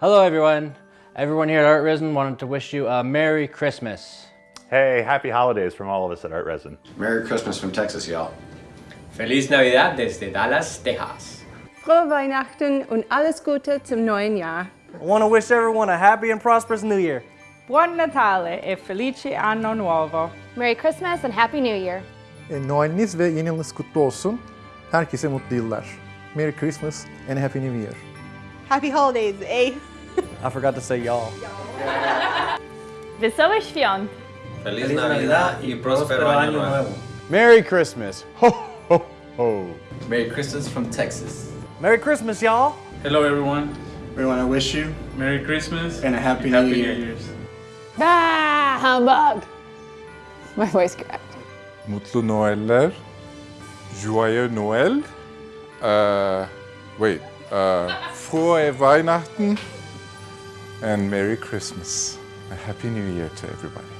Hello everyone. Everyone here at Art Resin wanted to wish you a Merry Christmas. Hey, happy holidays from all of us at Art Resin. Merry Christmas from Texas, y'all. Feliz Navidad desde Dallas, Texas. Frohe Weihnachten und alles Gute zum neuen Jahr. I want to wish everyone a happy and prosperous new year. Buon Natale e felice anno nuovo. Merry Christmas and Happy New Year. E, Noeliniz ve yeni yılınız kutlu olsun. Herkese mutlu yıllar. Merry Christmas and Happy New Year. Happy holidays, eh? I forgot to say y'all. Wesołych świąt. Feliz Navidad y próspero año nuevo. Merry Christmas. Ho, ho, ho. Merry Christmas from Texas. Merry Christmas, y'all. Hello everyone. We want to wish you Merry Christmas and a happy, Happy new New year. Year's. Bah, humbug. My voice cracked. Mutlu Noeller. Joyeux Noël. Uh, wait. Uh, frohe Weihnachten. And Merry Christmas. A Happy New Year to everybody.